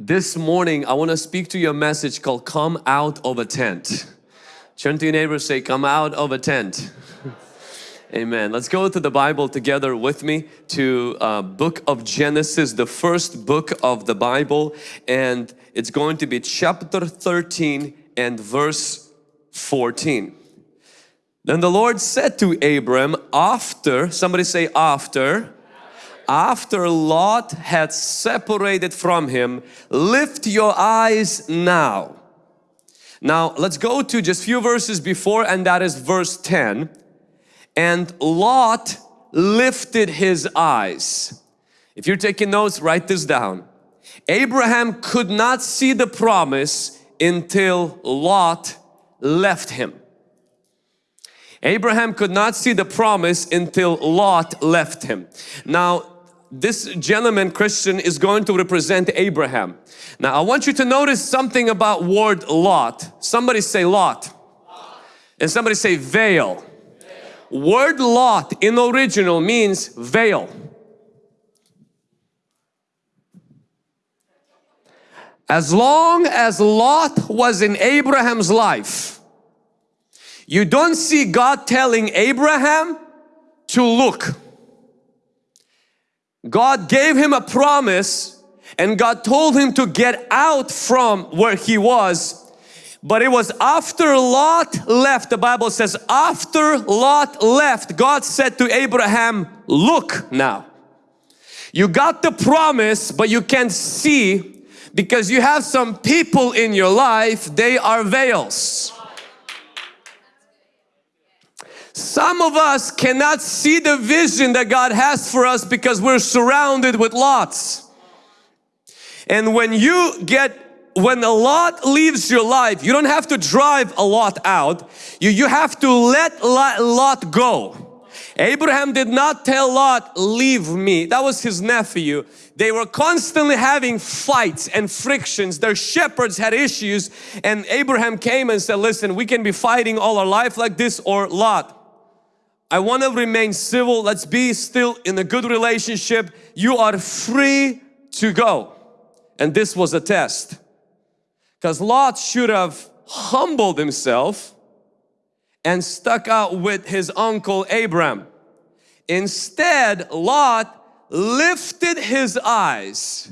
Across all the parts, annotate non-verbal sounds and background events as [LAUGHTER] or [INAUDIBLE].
This morning, I want to speak to you a message called Come Out of a Tent. Turn to your neighbor say, Come out of a tent. [LAUGHS] Amen. Let's go to the Bible together with me to uh, book of Genesis, the first book of the Bible. And it's going to be chapter 13 and verse 14. Then the Lord said to Abram after, somebody say after, after Lot had separated from him, lift your eyes now. Now let's go to just few verses before and that is verse 10. And Lot lifted his eyes. If you're taking notes, write this down. Abraham could not see the promise until Lot left him. Abraham could not see the promise until Lot left him. Now, this gentleman Christian is going to represent Abraham. Now, I want you to notice something about word Lot. Somebody say Lot. And somebody say veil. veil. Word Lot in original means veil. As long as Lot was in Abraham's life, you don't see God telling Abraham to look. God gave him a promise and God told him to get out from where he was but it was after Lot left, the Bible says after Lot left, God said to Abraham, look now. You got the promise but you can't see because you have some people in your life, they are veils. Some of us cannot see the vision that God has for us because we're surrounded with lots. And when you get when a lot leaves your life, you don't have to drive a lot out. You, you have to let Lot go. Abraham did not tell Lot, leave me. That was his nephew. They were constantly having fights and frictions. Their shepherds had issues and Abraham came and said, listen, we can be fighting all our life like this or Lot. I want to remain civil. Let's be still in a good relationship. You are free to go. And this was a test. Because Lot should have humbled himself and stuck out with his uncle Abram. Instead, Lot lifted his eyes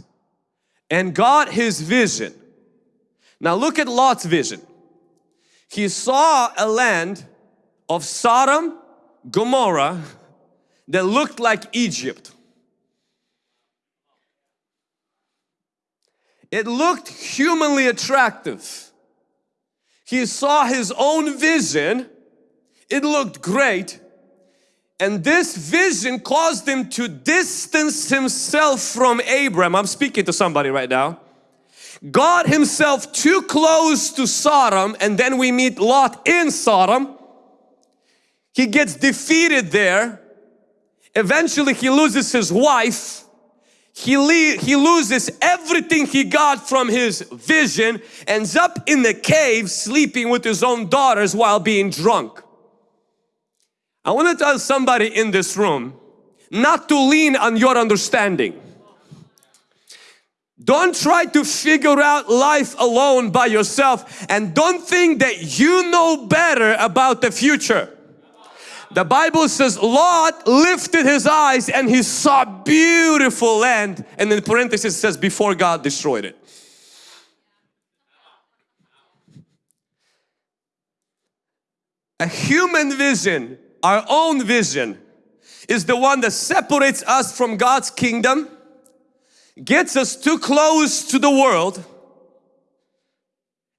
and got his vision. Now look at Lot's vision. He saw a land of Sodom Gomorrah that looked like Egypt. It looked humanly attractive. He saw his own vision. It looked great. And this vision caused him to distance himself from Abram. I'm speaking to somebody right now. God himself too close to Sodom and then we meet Lot in Sodom he gets defeated there. Eventually he loses his wife. He, he loses everything he got from his vision, ends up in the cave sleeping with his own daughters while being drunk. I want to tell somebody in this room not to lean on your understanding. Don't try to figure out life alone by yourself and don't think that you know better about the future. The Bible says Lot lifted his eyes and he saw beautiful land and in parenthesis says before God destroyed it. A human vision, our own vision is the one that separates us from God's kingdom, gets us too close to the world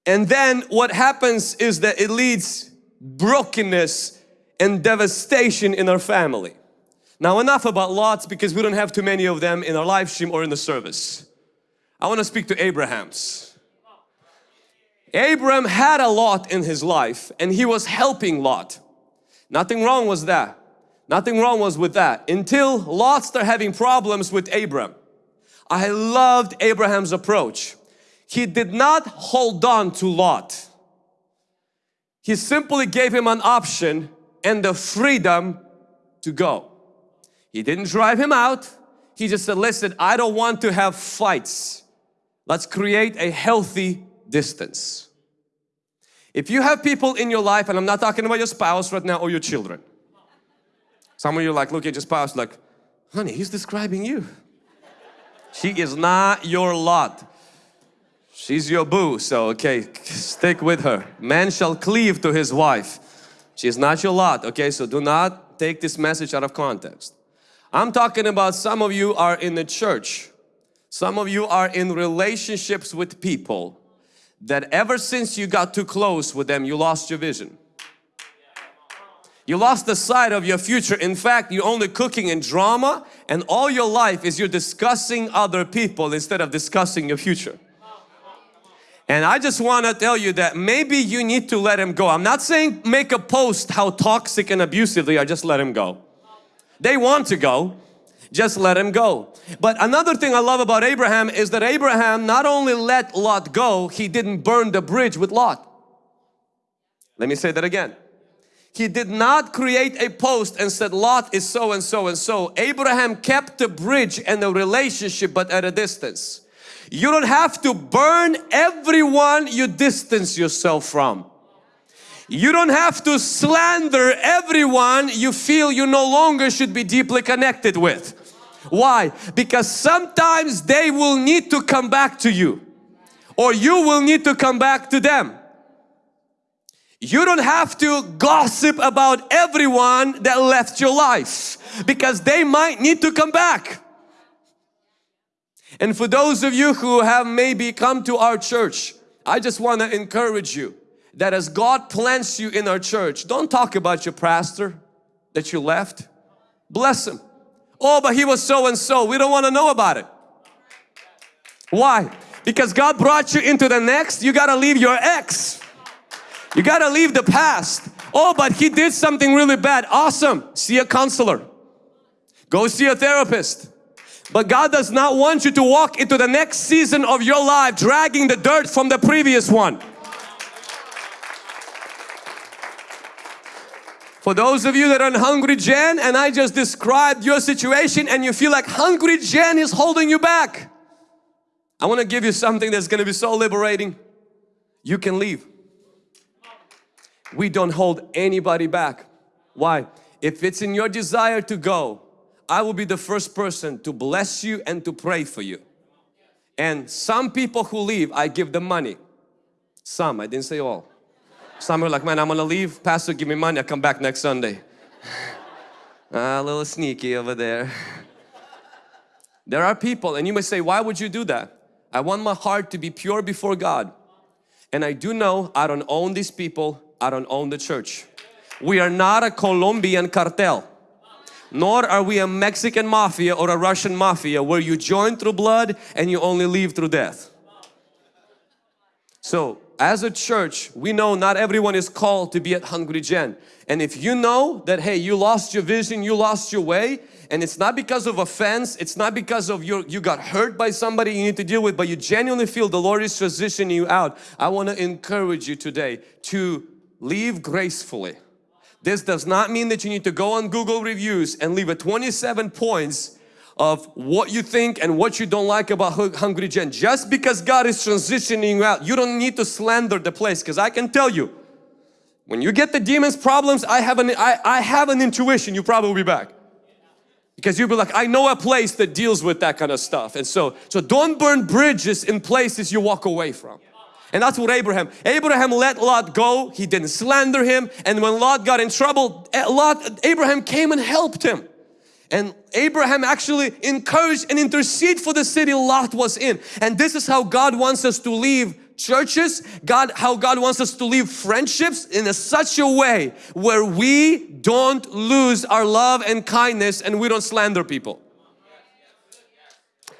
and then what happens is that it leads brokenness and devastation in our family. Now enough about lots because we don't have too many of them in our live stream or in the service. I want to speak to Abraham's. Abraham had a lot in his life and he was helping Lot. Nothing wrong was that. Nothing wrong was with that until Lot started having problems with Abraham. I loved Abraham's approach. He did not hold on to Lot. He simply gave him an option and the freedom to go. He didn't drive him out. He just said, listen, I don't want to have fights. Let's create a healthy distance. If you have people in your life, and I'm not talking about your spouse right now or your children. Some of you are like look at your spouse like, honey, he's describing you. She is not your lot. She's your boo, so okay, stick with her. Man shall cleave to his wife. She's not your lot, okay? So do not take this message out of context. I'm talking about some of you are in the church. Some of you are in relationships with people that ever since you got too close with them, you lost your vision. You lost the sight of your future. In fact, you're only cooking in drama and all your life is you're discussing other people instead of discussing your future. And I just want to tell you that maybe you need to let him go. I'm not saying make a post how toxic and abusive they are, just let him go. They want to go, just let him go. But another thing I love about Abraham is that Abraham not only let Lot go, he didn't burn the bridge with Lot. Let me say that again. He did not create a post and said Lot is so and so and so. Abraham kept the bridge and the relationship but at a distance. You don't have to burn everyone you distance yourself from. You don't have to slander everyone you feel you no longer should be deeply connected with. Why? Because sometimes they will need to come back to you or you will need to come back to them. You don't have to gossip about everyone that left your life because they might need to come back. And for those of you who have maybe come to our church, I just want to encourage you that as God plants you in our church, don't talk about your pastor that you left. Bless him. Oh, but he was so and so. We don't want to know about it. Why? Because God brought you into the next, you got to leave your ex. You got to leave the past. Oh, but he did something really bad. Awesome. See a counselor. Go see a therapist. But God does not want you to walk into the next season of your life dragging the dirt from the previous one. For those of you that are in Hungry Gen and I just described your situation and you feel like Hungry Gen is holding you back. I want to give you something that's going to be so liberating. You can leave we don't hold anybody back. Why? If it's in your desire to go, I will be the first person to bless you and to pray for you. And some people who leave, I give them money. Some, I didn't say all. Some are like, man, I'm gonna leave. Pastor, give me money. I come back next Sunday. [LAUGHS] ah, a little sneaky over there. [LAUGHS] there are people, and you may say, why would you do that? I want my heart to be pure before God. And I do know I don't own these people. I don't own the church. We are not a Colombian cartel. Nor are we a Mexican mafia or a Russian mafia where you join through blood and you only leave through death. So as a church, we know not everyone is called to be at Hungry Gen. And if you know that, hey, you lost your vision, you lost your way, and it's not because of offense, it's not because of your, you got hurt by somebody you need to deal with, but you genuinely feel the Lord is transitioning you out. I want to encourage you today to leave gracefully. This does not mean that you need to go on Google reviews and leave a 27 points of what you think and what you don't like about Hungry Gen. Just because God is transitioning you out, you don't need to slander the place because I can tell you, when you get the demons problems, I have an, I, I have an intuition you probably will be back. Because you'll be like, I know a place that deals with that kind of stuff. And so, so don't burn bridges in places you walk away from. And that's what Abraham, Abraham let Lot go. He didn't slander him. And when Lot got in trouble, eh, Lot, Abraham came and helped him. And Abraham actually encouraged and interceded for the city Lot was in. And this is how God wants us to leave churches, God, how God wants us to leave friendships in a such a way where we don't lose our love and kindness and we don't slander people.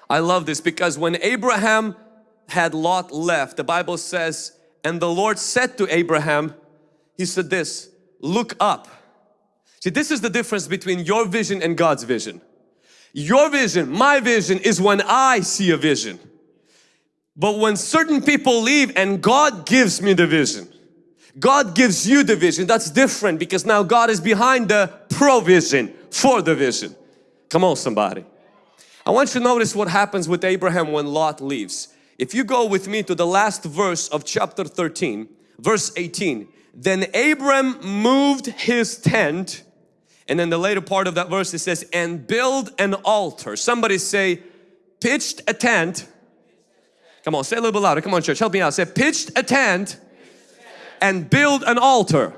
I love this because when Abraham had Lot left, the Bible says, and the Lord said to Abraham, He said this, look up. See, this is the difference between your vision and God's vision. Your vision, my vision is when I see a vision. But when certain people leave and God gives me the vision, God gives you the vision, that's different because now God is behind the provision for the vision. Come on somebody. I want you to notice what happens with Abraham when Lot leaves. If you go with me to the last verse of chapter 13, verse 18, then Abram moved his tent and then the later part of that verse it says, and build an altar. Somebody say, pitched a tent. Come on, say a little bit louder. Come on, church, help me out. Say, pitched a tent and build an altar.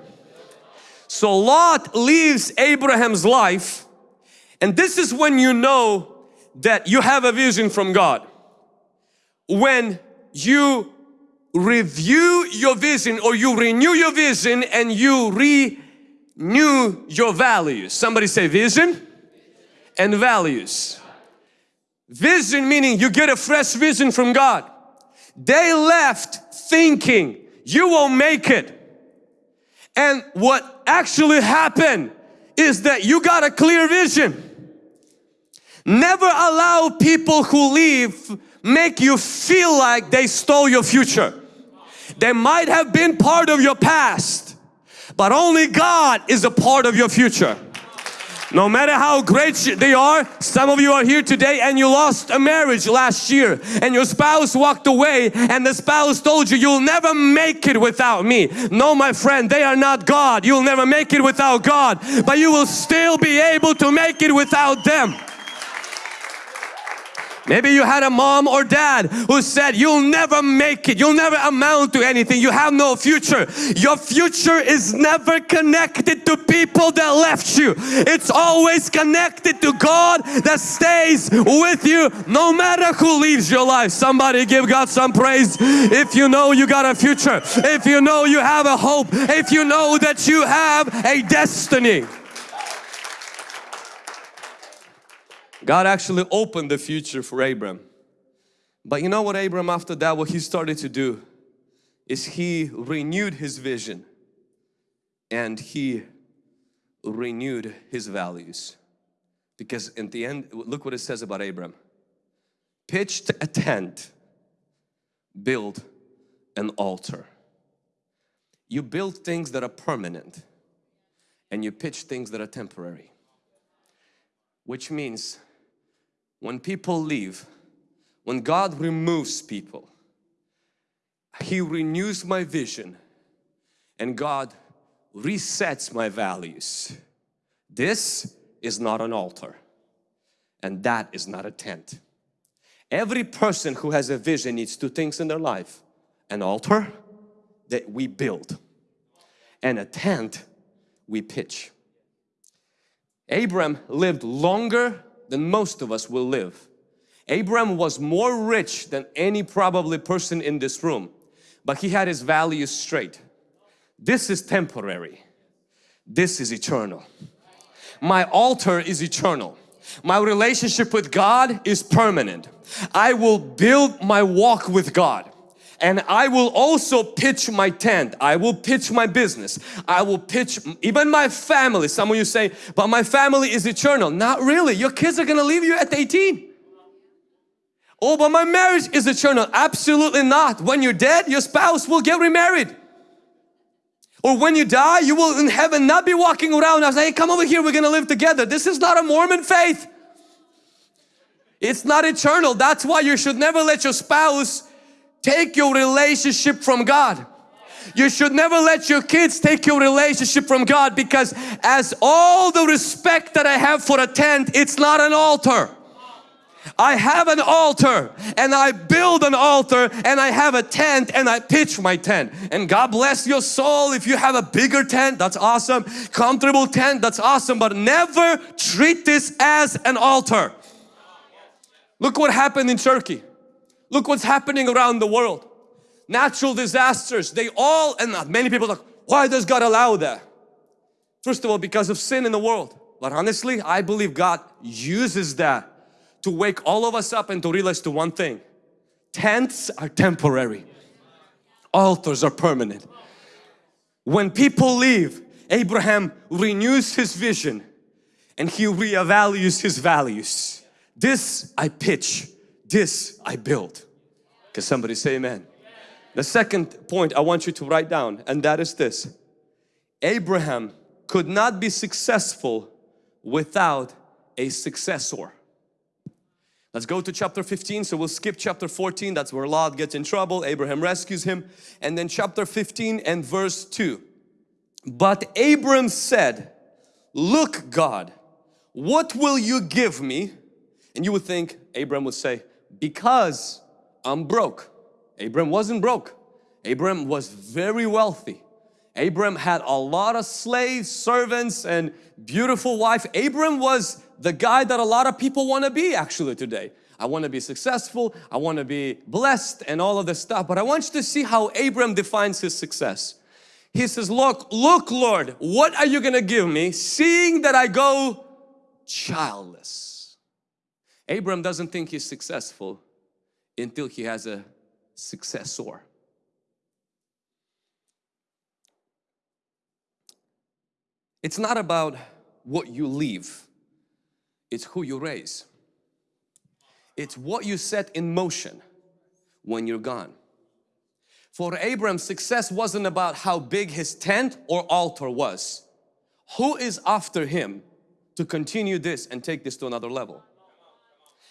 So Lot leaves Abraham's life and this is when you know that you have a vision from God. When you review your vision or you renew your vision and you renew your values. Somebody say vision and values. Vision meaning you get a fresh vision from God. They left thinking you won't make it. And what actually happened is that you got a clear vision. Never allow people who leave make you feel like they stole your future. They might have been part of your past, but only God is a part of your future. No matter how great they are, some of you are here today and you lost a marriage last year and your spouse walked away and the spouse told you, you'll never make it without me. No, my friend, they are not God. You'll never make it without God, but you will still be able to make it without them. Maybe you had a mom or dad who said, you'll never make it, you'll never amount to anything, you have no future. Your future is never connected to people that left you. It's always connected to God that stays with you no matter who leaves your life. Somebody give God some praise if you know you got a future, if you know you have a hope, if you know that you have a destiny. God actually opened the future for Abram. But you know what Abram after that, what he started to do is he renewed his vision and he renewed his values. Because in the end, look what it says about Abram. Pitched a tent, build an altar. You build things that are permanent and you pitch things that are temporary. Which means when people leave, when God removes people, He renews my vision and God resets my values. This is not an altar and that is not a tent. Every person who has a vision needs two things in their life. An altar that we build and a tent we pitch. Abram lived longer than most of us will live. Abraham was more rich than any probably person in this room, but he had his values straight. This is temporary. This is eternal. My altar is eternal. My relationship with God is permanent. I will build my walk with God and I will also pitch my tent. I will pitch my business. I will pitch even my family. Some of you say, but my family is eternal. Not really. Your kids are going to leave you at 18. Oh, but my marriage is eternal. Absolutely not. When you're dead, your spouse will get remarried. Or when you die, you will in heaven not be walking around and say, hey, come over here, we're going to live together. This is not a Mormon faith. It's not eternal. That's why you should never let your spouse take your relationship from God. You should never let your kids take your relationship from God because as all the respect that I have for a tent, it's not an altar. I have an altar and I build an altar and I have a tent and I pitch my tent. And God bless your soul if you have a bigger tent. That's awesome. Comfortable tent. That's awesome. But never treat this as an altar. Look what happened in Turkey Look what's happening around the world. Natural disasters, they all, and many people like, why does God allow that? First of all, because of sin in the world. But honestly, I believe God uses that to wake all of us up and to realize to one thing. Tents are temporary. Altars are permanent. When people leave, Abraham renews his vision and he reevaluates his values. This I pitch this I built. Can somebody say amen? The second point I want you to write down and that is this. Abraham could not be successful without a successor. Let's go to chapter 15. So we'll skip chapter 14. That's where Lot gets in trouble. Abraham rescues him. And then chapter 15 and verse 2. But Abram said, Look God, what will you give me? And you would think Abram would say, because I'm broke. Abram wasn't broke. Abram was very wealthy. Abram had a lot of slaves, servants and beautiful wife. Abram was the guy that a lot of people want to be actually today. I want to be successful, I want to be blessed and all of this stuff. But I want you to see how Abram defines his success. He says, look, look Lord, what are you going to give me seeing that I go childless? Abram doesn't think he's successful until he has a successor. It's not about what you leave, it's who you raise. It's what you set in motion when you're gone. For Abram, success wasn't about how big his tent or altar was. Who is after him to continue this and take this to another level?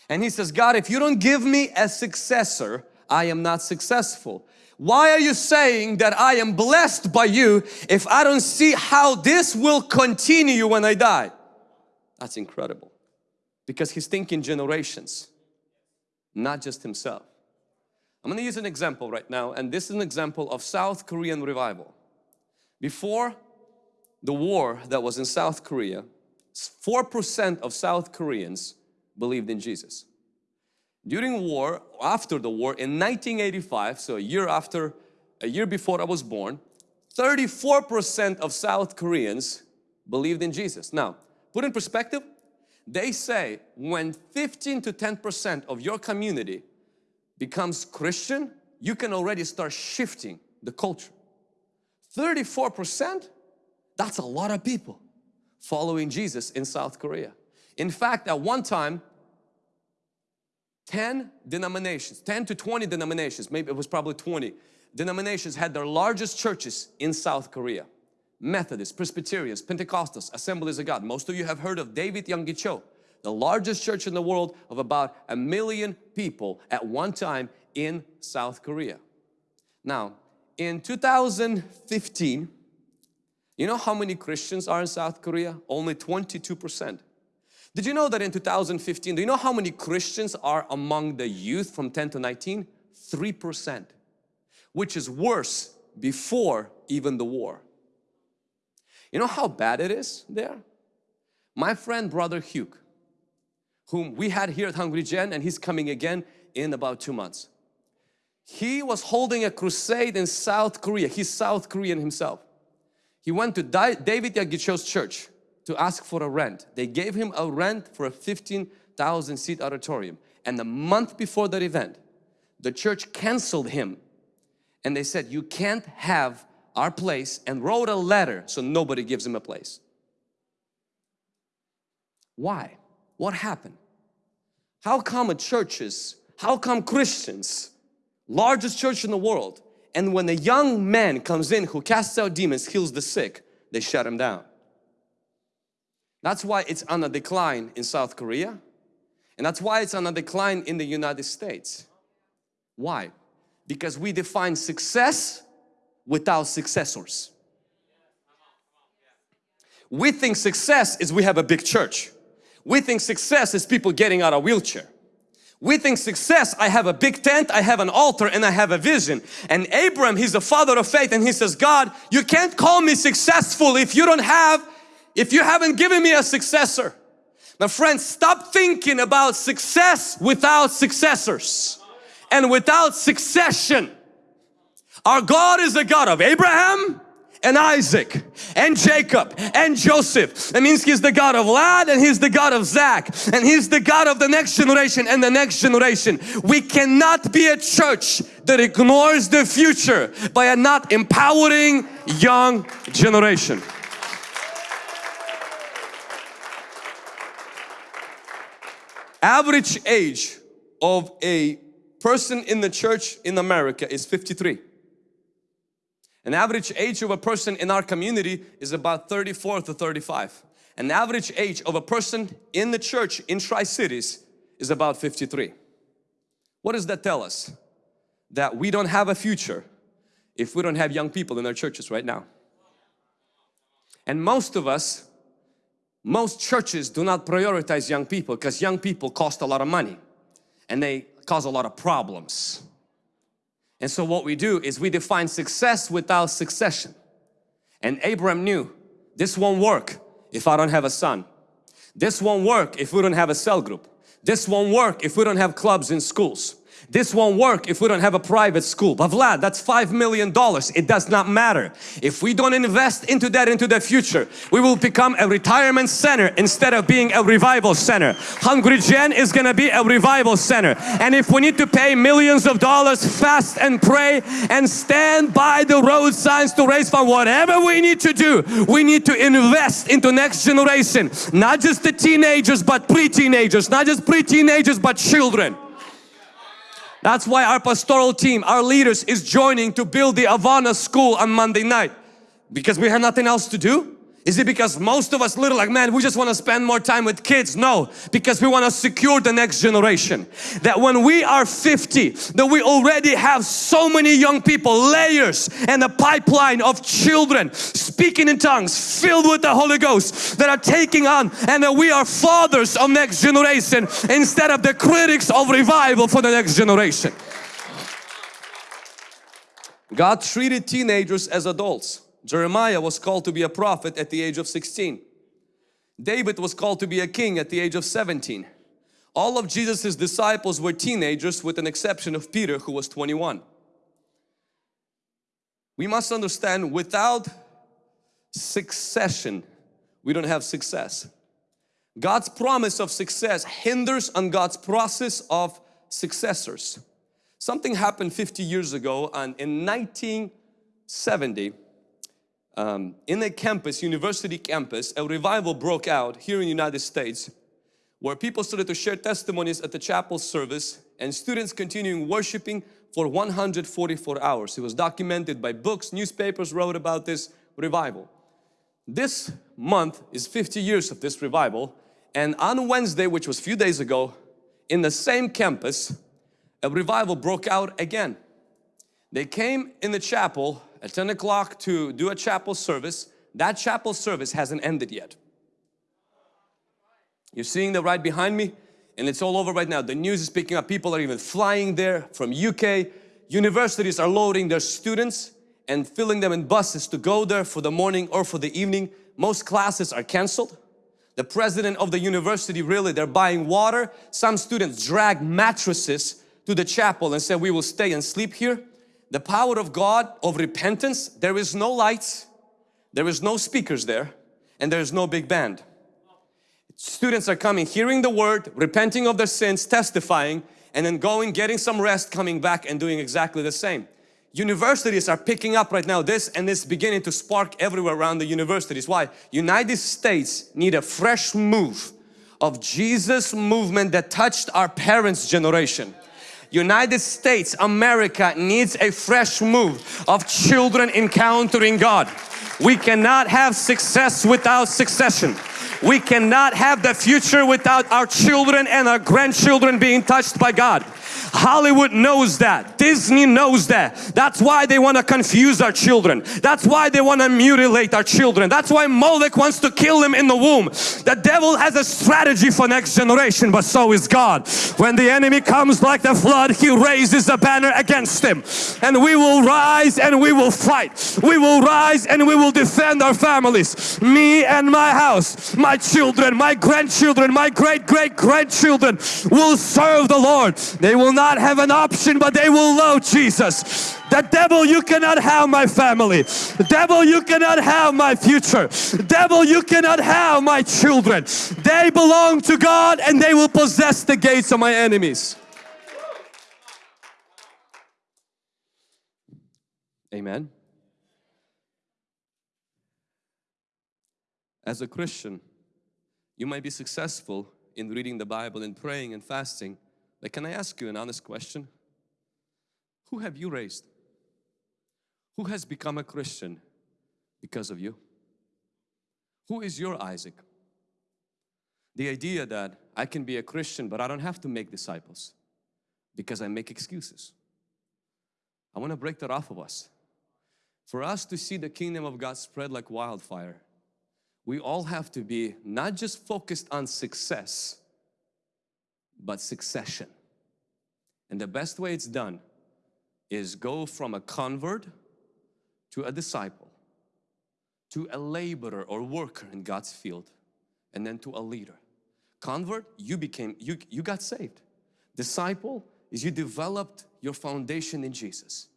And he says, God, if you don't give me a successor, I am not successful. Why are you saying that I am blessed by you if I don't see how this will continue when I die? That's incredible. Because he's thinking generations, not just himself. I'm going to use an example right now and this is an example of South Korean revival. Before the war that was in South Korea, 4% of South Koreans believed in Jesus. During war, after the war, in 1985, so a year after, a year before I was born, 34% of South Koreans believed in Jesus. Now, put in perspective, they say when 15 to 10% of your community becomes Christian, you can already start shifting the culture. 34%, that's a lot of people following Jesus in South Korea. In fact, at one time, 10 denominations, 10 to 20 denominations, maybe it was probably 20 denominations had their largest churches in South Korea. Methodists, Presbyterians, Pentecostals, Assemblies of God. Most of you have heard of David Yonggi Cho, the largest church in the world of about a million people at one time in South Korea. Now, in 2015, you know how many Christians are in South Korea? Only 22 percent. Did you know that in 2015, do you know how many Christians are among the youth from 10 to 19? 3%, which is worse before even the war. You know how bad it is there? My friend brother Hugh, whom we had here at Hungry Gen and he's coming again in about two months. He was holding a crusade in South Korea. He's South Korean himself. He went to David Yonggi Cho's church to ask for a rent. They gave him a rent for a 15,000 seat auditorium. And the month before that event, the church canceled him. And they said, you can't have our place and wrote a letter so nobody gives him a place. Why? What happened? How come a churches, how come Christians, largest church in the world, and when a young man comes in who casts out demons, heals the sick, they shut him down. That's why it's on a decline in South Korea and that's why it's on a decline in the United States. Why? Because we define success without successors. We think success is we have a big church. We think success is people getting out of wheelchair. We think success, I have a big tent, I have an altar and I have a vision. And Abram, he's the father of faith and he says, God, you can't call me successful if you don't have if you haven't given me a successor. My friends, stop thinking about success without successors and without succession. Our God is the God of Abraham and Isaac and Jacob and Joseph. That means He's the God of Vlad and He's the God of Zach and He's the God of the next generation and the next generation. We cannot be a church that ignores the future by a not empowering young generation. Average age of a person in the church in America is 53. An average age of a person in our community is about 34 to 35. An average age of a person in the church in Tri-Cities is about 53. What does that tell us? That we don't have a future if we don't have young people in our churches right now. And most of us, most churches do not prioritize young people because young people cost a lot of money and they cause a lot of problems. And so what we do is we define success without succession. And Abraham knew this won't work if I don't have a son. This won't work if we don't have a cell group. This won't work if we don't have clubs in schools. This won't work if we don't have a private school. But Vlad, that's five million dollars. It does not matter. If we don't invest into that into the future, we will become a retirement center instead of being a revival center. Hungry Gen is gonna be a revival center. And if we need to pay millions of dollars, fast and pray and stand by the road signs to raise fund, whatever we need to do, we need to invest into next generation. Not just the teenagers, but pre-teenagers. Not just pre-teenagers, but children. That's why our pastoral team, our leaders is joining to build the Awana school on Monday night. Because we have nothing else to do? Is it because most of us little like, man, we just want to spend more time with kids? No, because we want to secure the next generation. That when we are 50, that we already have so many young people, layers and a pipeline of children speaking in tongues, filled with the Holy Ghost that are taking on and that we are fathers of next generation instead of the critics of revival for the next generation. God treated teenagers as adults. Jeremiah was called to be a prophet at the age of 16. David was called to be a king at the age of 17. All of Jesus's disciples were teenagers with an exception of Peter who was 21. We must understand without succession, we don't have success. God's promise of success hinders on God's process of successors. Something happened 50 years ago and in 1970 um, in a campus, university campus, a revival broke out here in the United States where people started to share testimonies at the chapel service and students continuing worshiping for 144 hours. It was documented by books, newspapers wrote about this revival. This month is 50 years of this revival and on Wednesday, which was a few days ago, in the same campus, a revival broke out again. They came in the chapel at 10 o'clock to do a chapel service. That chapel service hasn't ended yet. You're seeing that right behind me and it's all over right now. The news is picking up. People are even flying there from UK. Universities are loading their students and filling them in buses to go there for the morning or for the evening. Most classes are cancelled. The president of the university really, they're buying water. Some students drag mattresses to the chapel and say, we will stay and sleep here the power of God of repentance, there is no lights, there is no speakers there, and there is no big band. Students are coming, hearing the word, repenting of their sins, testifying, and then going, getting some rest, coming back and doing exactly the same. Universities are picking up right now this and it's beginning to spark everywhere around the universities. Why? United States need a fresh move of Jesus movement that touched our parents' generation. United States, America needs a fresh move of children encountering God. We cannot have success without succession. We cannot have the future without our children and our grandchildren being touched by God. Hollywood knows that. Disney knows that. That's why they want to confuse our children. That's why they want to mutilate our children. That's why Molech wants to kill them in the womb. The devil has a strategy for next generation, but so is God. When the enemy comes like the flood, he raises a banner against him. And we will rise and we will fight. We will rise and we will defend our families. Me and my house, my children, my grandchildren, my great great grandchildren will serve the Lord. They will not not have an option but they will love Jesus. The devil you cannot have my family. The devil you cannot have my future. The devil you cannot have my children. They belong to God and they will possess the gates of my enemies. Amen. As a Christian, you might be successful in reading the Bible and praying and fasting can I ask you an honest question? Who have you raised? Who has become a Christian because of you? Who is your Isaac? The idea that I can be a Christian but I don't have to make disciples because I make excuses. I want to break that off of us. For us to see the kingdom of God spread like wildfire, we all have to be not just focused on success, but succession. And the best way it's done is go from a convert to a disciple, to a laborer or worker in God's field, and then to a leader. Convert, you became, you, you got saved. Disciple is you developed your foundation in Jesus.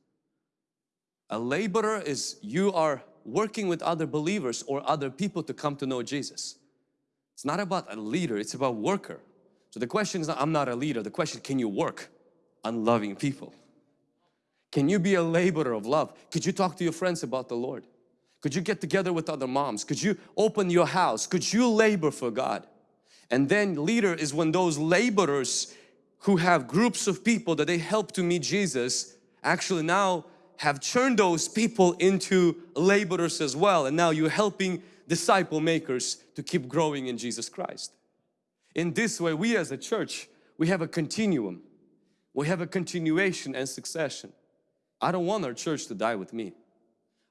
A laborer is you are working with other believers or other people to come to know Jesus. It's not about a leader, it's about worker. So the question is not, I'm not a leader, the question can you work on loving people? Can you be a laborer of love? Could you talk to your friends about the Lord? Could you get together with other moms? Could you open your house? Could you labor for God? And then leader is when those laborers who have groups of people that they help to meet Jesus actually now have turned those people into laborers as well and now you're helping disciple makers to keep growing in Jesus Christ. In this way we as a church we have a continuum we have a continuation and succession. I don't want our church to die with me.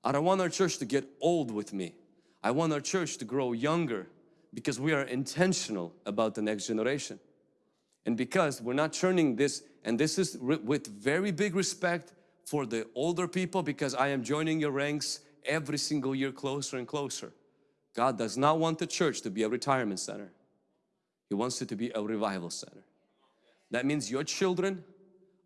I don't want our church to get old with me. I want our church to grow younger because we are intentional about the next generation. And because we're not churning this, and this is with very big respect for the older people because I am joining your ranks every single year closer and closer. God does not want the church to be a retirement center. He wants it to be a revival center. That means your children,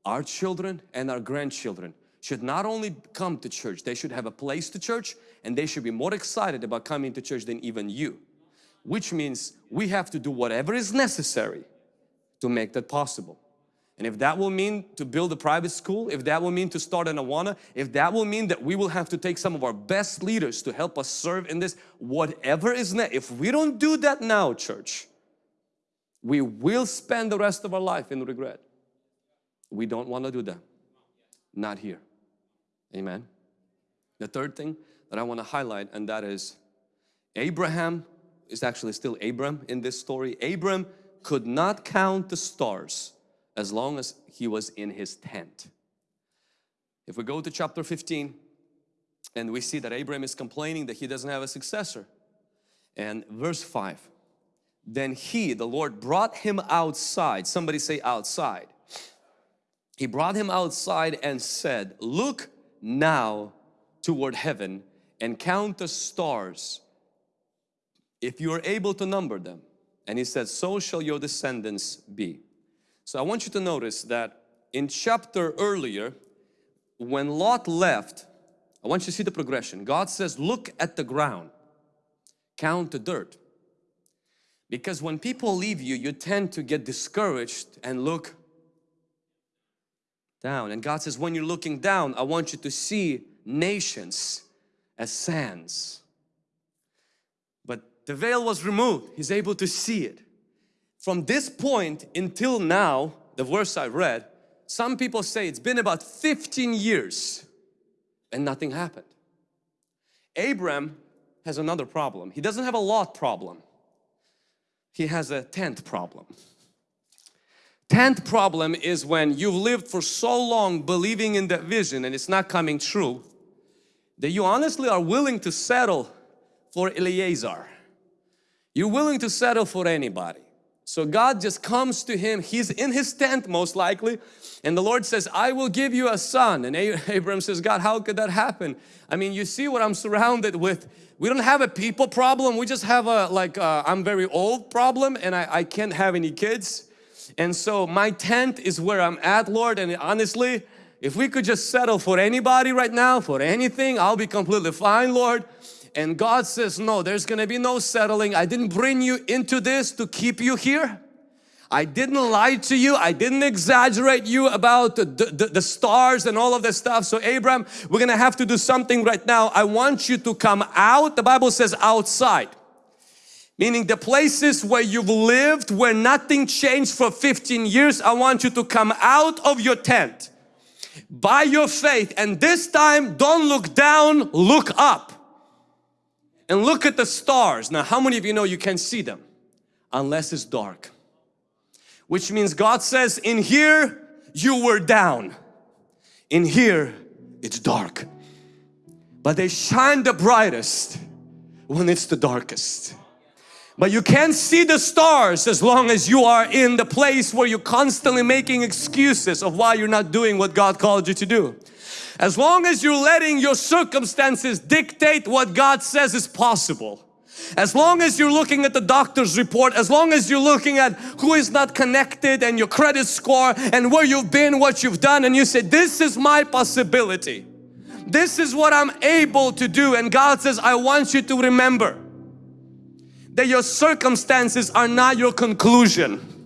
our children and our grandchildren should not only come to church, they should have a place to church and they should be more excited about coming to church than even you. Which means we have to do whatever is necessary to make that possible. And if that will mean to build a private school, if that will mean to start an Awana, if that will mean that we will have to take some of our best leaders to help us serve in this, whatever is next, if we don't do that now, church, we will spend the rest of our life in regret. We don't want to do that. Not here. Amen. The third thing that I want to highlight and that is Abraham is actually still Abram in this story. Abram could not count the stars as long as he was in his tent. If we go to chapter 15 and we see that Abram is complaining that he doesn't have a successor and verse 5 then he. The Lord brought him outside. Somebody say outside. He brought him outside and said look now toward heaven and count the stars. If you are able to number them. And he said so shall your descendants be. So I want you to notice that in chapter earlier, when Lot left, I want you to see the progression. God says, look at the ground, count the dirt. Because when people leave you, you tend to get discouraged and look down. And God says, when you're looking down, I want you to see nations as sands. But the veil was removed. He's able to see it. From this point until now, the verse I read, some people say it's been about 15 years and nothing happened. Abram has another problem. He doesn't have a lot problem. He has a tent problem. Tenth problem is when you've lived for so long believing in that vision and it's not coming true that you honestly are willing to settle for Eliezer. You're willing to settle for anybody. So God just comes to him, he's in his tent most likely and the Lord says, I will give you a son. And [LAUGHS] Abram says, God, how could that happen? I mean, you see what I'm surrounded with. We don't have a people problem. We just have a like, uh, I'm very old problem and I, I can't have any kids. And so my tent is where I'm at, Lord. And honestly, if we could just settle for anybody right now, for anything, I'll be completely fine, Lord. And God says, no, there's going to be no settling. I didn't bring you into this to keep you here. I didn't lie to you. I didn't exaggerate you about the, the, the, stars and all of this stuff. So Abraham, we're going to have to do something right now. I want you to come out. The Bible says outside. Meaning the places where you've lived, where nothing changed for 15 years, I want you to come out of your tent by your faith. And this time, don't look down, look up and look at the stars. Now, how many of you know you can't see them? unless it's dark. Which means God says in here you were down. In here it's dark. But they shine the brightest when it's the darkest. But you can't see the stars as long as you are in the place where you're constantly making excuses of why you're not doing what God called you to do. As long as you're letting your circumstances dictate what God says is possible. As long as you're looking at the doctor's report, as long as you're looking at who is not connected and your credit score and where you've been, what you've done and you say, this is my possibility. This is what I'm able to do and God says, I want you to remember that your circumstances are not your conclusion.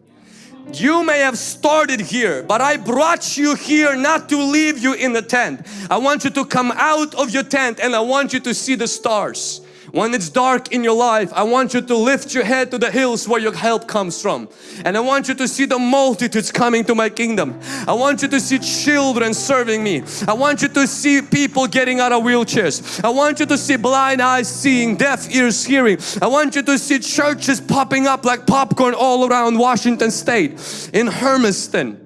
You may have started here, but I brought you here not to leave you in the tent. I want you to come out of your tent and I want you to see the stars. When it's dark in your life, I want you to lift your head to the hills where your help comes from. And I want you to see the multitudes coming to my kingdom. I want you to see children serving me. I want you to see people getting out of wheelchairs. I want you to see blind eyes seeing, deaf ears hearing. I want you to see churches popping up like popcorn all around Washington State, in Hermiston,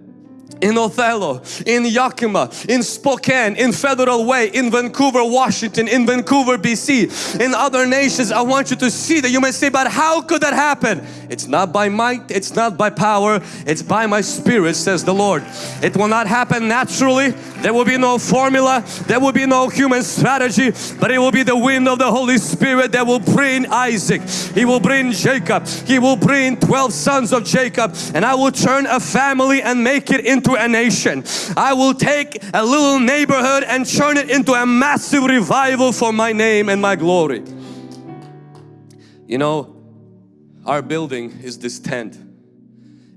in Othello, in Yakima, in Spokane, in Federal Way, in Vancouver, Washington, in Vancouver, BC, in other nations. I want you to see that you may say, but how could that happen? It's not by might, it's not by power, it's by my spirit, says the Lord. It will not happen naturally. There will be no formula, there will be no human strategy, but it will be the wind of the Holy Spirit that will bring Isaac. He will bring Jacob. He will bring 12 sons of Jacob and I will turn a family and make it into a nation. I will take a little neighborhood and turn it into a massive revival for my name and my glory. You know, our building is this tent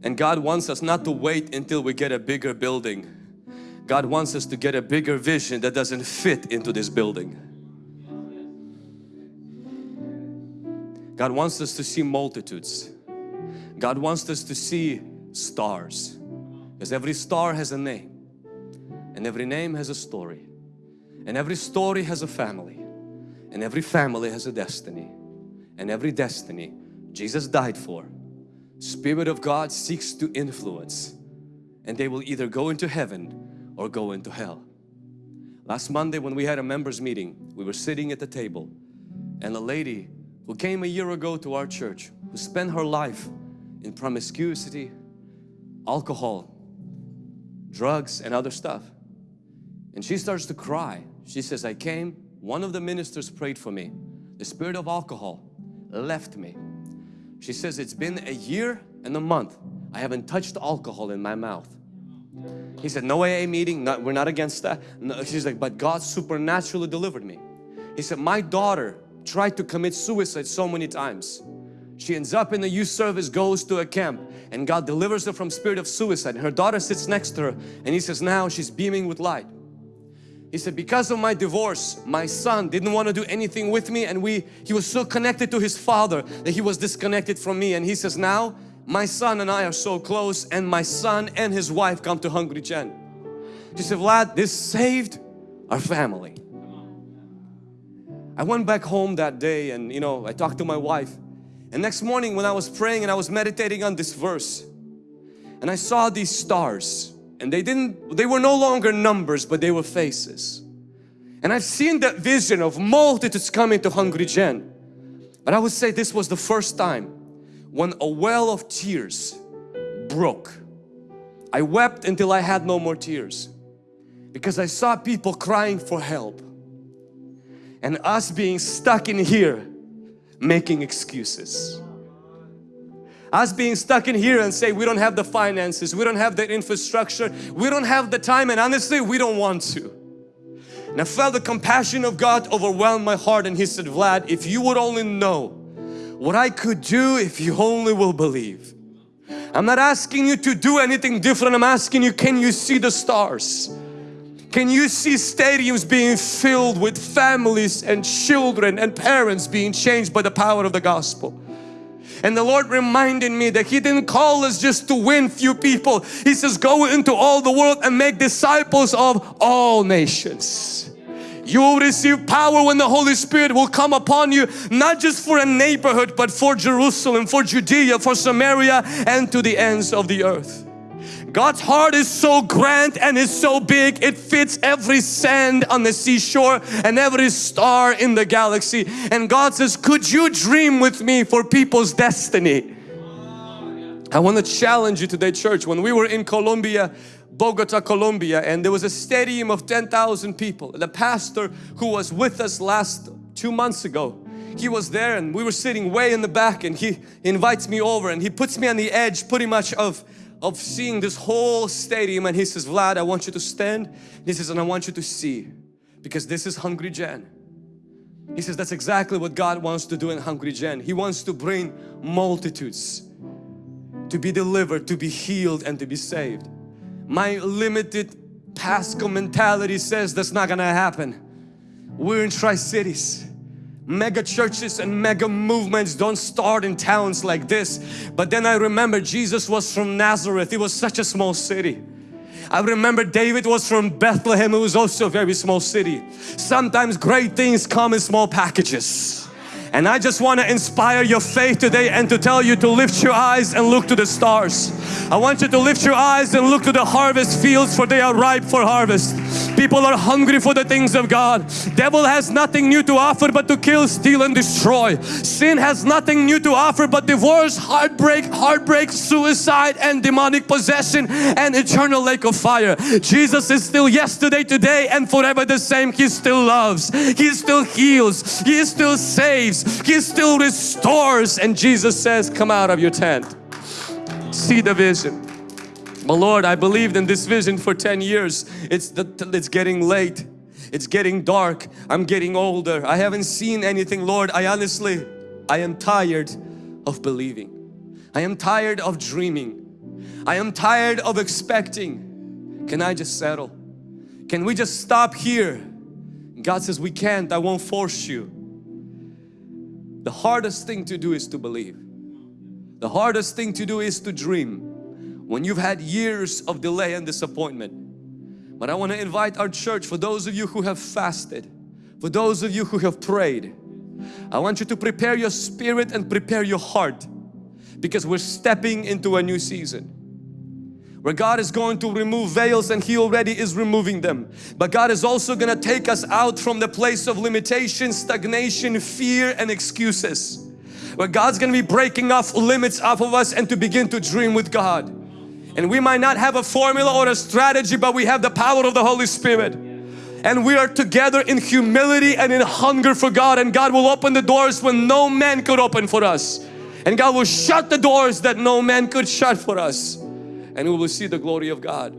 and God wants us not to wait until we get a bigger building. God wants us to get a bigger vision that doesn't fit into this building. God wants us to see multitudes. God wants us to see stars. Because every star has a name and every name has a story and every story has a family and every family has a destiny and every destiny Jesus died for. Spirit of God seeks to influence and they will either go into heaven or go into hell. Last Monday when we had a members meeting, we were sitting at the table and a lady who came a year ago to our church, who spent her life in promiscuity, alcohol, drugs and other stuff. And she starts to cry. She says, I came, one of the ministers prayed for me. The spirit of alcohol left me. She says, it's been a year and a month. I haven't touched alcohol in my mouth. He said, no AA meeting, not, we're not against that. No, she's like, but God supernaturally delivered me. He said, my daughter tried to commit suicide so many times. She ends up in the youth service, goes to a camp and God delivers her from spirit of suicide. Her daughter sits next to her and he says now she's beaming with light. He said because of my divorce my son didn't want to do anything with me and we he was so connected to his father that he was disconnected from me and he says now my son and I are so close and my son and his wife come to Hungry Gen. She said Vlad this saved our family. I went back home that day and you know I talked to my wife and next morning when I was praying and I was meditating on this verse and I saw these stars and they didn't they were no longer numbers but they were faces. And I've seen that vision of multitudes coming to Hungry Gen. But I would say this was the first time when a well of tears broke. I wept until I had no more tears because I saw people crying for help. And us being stuck in here making excuses. Us being stuck in here and say we don't have the finances, we don't have the infrastructure, we don't have the time and honestly we don't want to. And I felt the compassion of God overwhelm my heart and He said, Vlad, if you would only know what I could do if you only will believe. I'm not asking you to do anything different, I'm asking you, can you see the stars? Can you see stadiums being filled with families and children and parents being changed by the power of the gospel? And the Lord reminded me that He didn't call us just to win few people. He says go into all the world and make disciples of all nations. You will receive power when the Holy Spirit will come upon you, not just for a neighborhood, but for Jerusalem, for Judea, for Samaria, and to the ends of the earth. God's heart is so grand and is so big it fits every sand on the seashore and every star in the galaxy. And God says could you dream with me for people's destiny? I want to challenge you today church. When we were in Colombia Bogota Colombia and there was a stadium of 10,000 people. The pastor who was with us last two months ago he was there and we were sitting way in the back and he invites me over and he puts me on the edge pretty much of of seeing this whole stadium and he says, Vlad, I want you to stand. He says, and I want you to see because this is Hungry Gen. He says, that's exactly what God wants to do in Hungry Gen. He wants to bring multitudes to be delivered, to be healed and to be saved. My limited Pasco mentality says that's not gonna happen. We're in Tri-Cities mega churches and mega movements don't start in towns like this. But then I remember Jesus was from Nazareth. It was such a small city. I remember David was from Bethlehem. It was also a very small city. Sometimes great things come in small packages. And I just want to inspire your faith today and to tell you to lift your eyes and look to the stars. I want you to lift your eyes and look to the harvest fields for they are ripe for harvest. People are hungry for the things of God. Devil has nothing new to offer but to kill, steal and destroy. Sin has nothing new to offer but divorce, heartbreak, heartbreak, suicide and demonic possession and eternal lake of fire. Jesus is still yesterday, today and forever the same. He still loves. He still heals. He still saves. He still restores and Jesus says come out of your tent see the vision but Lord I believed in this vision for 10 years. It's the, it's getting late. It's getting dark. I'm getting older. I haven't seen anything Lord. I honestly I am tired of believing. I am tired of dreaming. I am tired of expecting. Can I just settle? Can we just stop here? God says we can't. I won't force you. The hardest thing to do is to believe. The hardest thing to do is to dream when you've had years of delay and disappointment. But I want to invite our church, for those of you who have fasted, for those of you who have prayed, I want you to prepare your spirit and prepare your heart because we're stepping into a new season where God is going to remove veils and He already is removing them. But God is also going to take us out from the place of limitation, stagnation, fear and excuses. Where God's going to be breaking off limits off of us and to begin to dream with God. And we might not have a formula or a strategy but we have the power of the Holy Spirit. And we are together in humility and in hunger for God and God will open the doors when no man could open for us. And God will shut the doors that no man could shut for us and we will see the glory of God.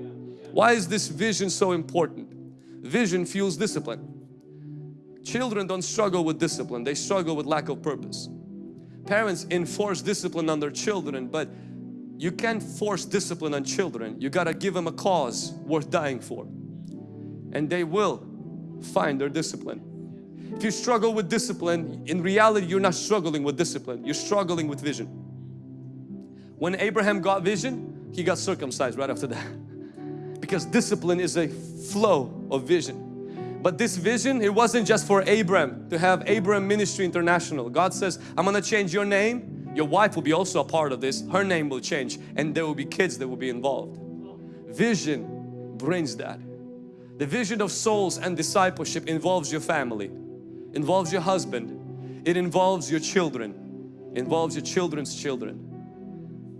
Why is this vision so important? Vision fuels discipline. Children don't struggle with discipline, they struggle with lack of purpose. Parents enforce discipline on their children but you can't force discipline on children. You got to give them a cause worth dying for. And they will find their discipline. If you struggle with discipline, in reality you're not struggling with discipline, you're struggling with vision. When Abraham got vision, he got circumcised right after that [LAUGHS] because discipline is a flow of vision but this vision it wasn't just for Abram to have Abram Ministry International God says I'm gonna change your name your wife will be also a part of this her name will change and there will be kids that will be involved vision brings that the vision of souls and discipleship involves your family involves your husband it involves your children involves your children's children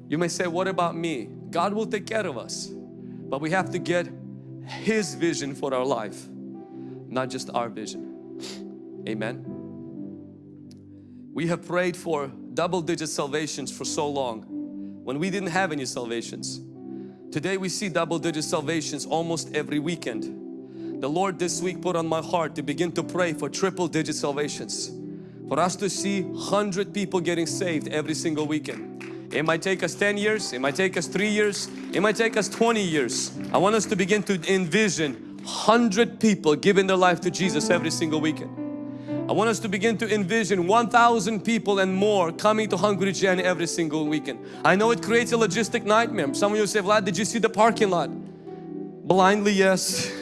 you may say what about me God will take care of us. But we have to get His vision for our life, not just our vision. Amen. We have prayed for double-digit salvations for so long when we didn't have any salvations. Today we see double-digit salvations almost every weekend. The Lord this week put on my heart to begin to pray for triple-digit salvations. For us to see 100 people getting saved every single weekend. It might take us 10 years, it might take us 3 years, it might take us 20 years. I want us to begin to envision 100 people giving their life to Jesus every single weekend. I want us to begin to envision 1,000 people and more coming to Hungry Gen every single weekend. I know it creates a logistic nightmare. Some of you say, Vlad, did you see the parking lot? Blindly, yes.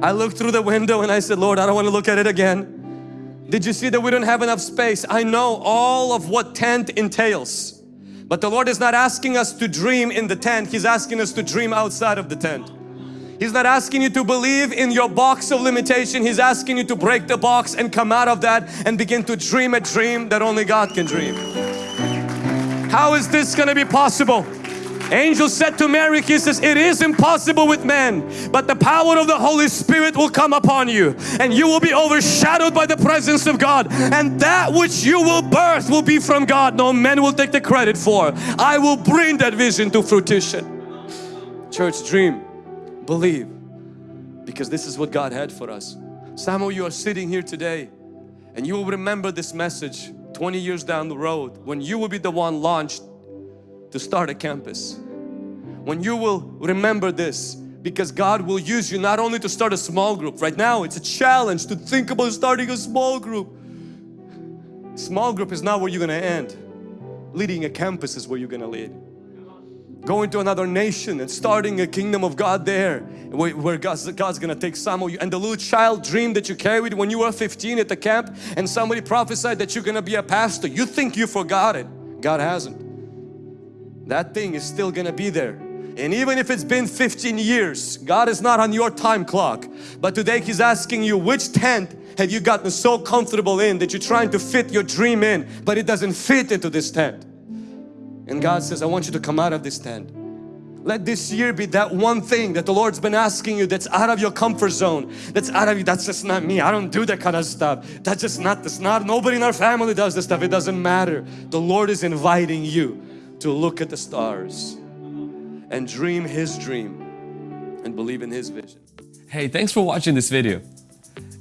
I looked through the window and I said, Lord, I don't want to look at it again. Did you see that we don't have enough space? I know all of what tent entails. But the Lord is not asking us to dream in the tent. He's asking us to dream outside of the tent. He's not asking you to believe in your box of limitation. He's asking you to break the box and come out of that and begin to dream a dream that only God can dream. How is this going to be possible? Angel said to Mary, he says, it is impossible with men, but the power of the Holy Spirit will come upon you and you will be overshadowed by the presence of God and that which you will birth will be from God. No man will take the credit for. I will bring that vision to fruition. Church, dream, believe, because this is what God had for us. Some of you are sitting here today and you will remember this message 20 years down the road when you will be the one launched to start a campus. When you will remember this because God will use you not only to start a small group. Right now it's a challenge to think about starting a small group. Small group is not where you're going to end. Leading a campus is where you're going to lead. Going to another nation and starting a kingdom of God there where God's, God's gonna take some of you and the little child dream that you carried when you were 15 at the camp and somebody prophesied that you're gonna be a pastor. You think you forgot it. God hasn't. That thing is still gonna be there. And even if it's been 15 years God is not on your time clock. But today He's asking you which tent have you gotten so comfortable in that you're trying to fit your dream in but it doesn't fit into this tent and God says I want you to come out of this tent. Let this year be that one thing that the Lord's been asking you that's out of your comfort zone that's out of you that's just not me. I don't do that kind of stuff. That's just not this not nobody in our family does this stuff. It doesn't matter. The Lord is inviting you to look at the stars and dream His dream and believe in His vision. Hey, thanks for watching this video.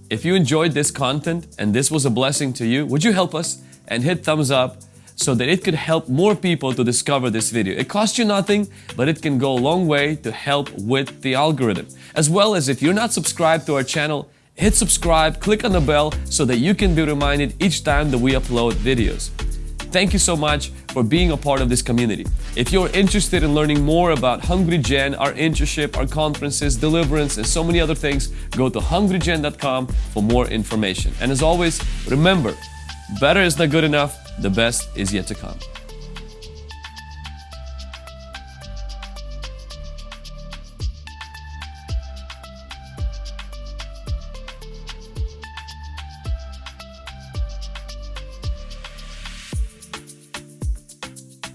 If you enjoyed this content and this was a blessing to you, would you help us and hit thumbs up so that it could help more people to discover this video. It costs you nothing, but it can go a long way to help with the algorithm. As well as if you're not subscribed to our channel, hit subscribe, click on the bell so that you can be reminded each time that we upload videos. Thank you so much for being a part of this community. If you're interested in learning more about Hungry Gen, our internship, our conferences, deliverance, and so many other things, go to hungrygen.com for more information. And as always, remember, better is not good enough, the best is yet to come.